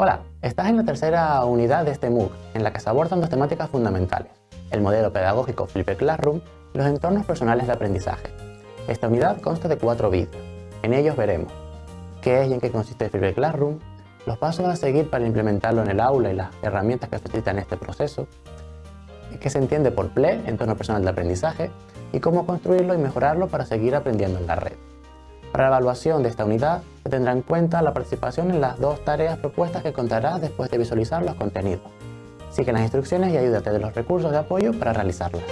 Hola, estás en la tercera unidad de este MOOC, en la que se abordan dos temáticas fundamentales, el modelo pedagógico Flipper Classroom y los entornos personales de aprendizaje. Esta unidad consta de cuatro vídeos. En ellos veremos qué es y en qué consiste Flipper Classroom, los pasos a seguir para implementarlo en el aula y las herramientas que facilitan este proceso, qué se entiende por PLE, entorno personal de aprendizaje, y cómo construirlo y mejorarlo para seguir aprendiendo en la red. Para la evaluación de esta unidad se tendrá en cuenta la participación en las dos tareas propuestas que contarás después de visualizar los contenidos. Sigue las instrucciones y ayúdate de los recursos de apoyo para realizarlas.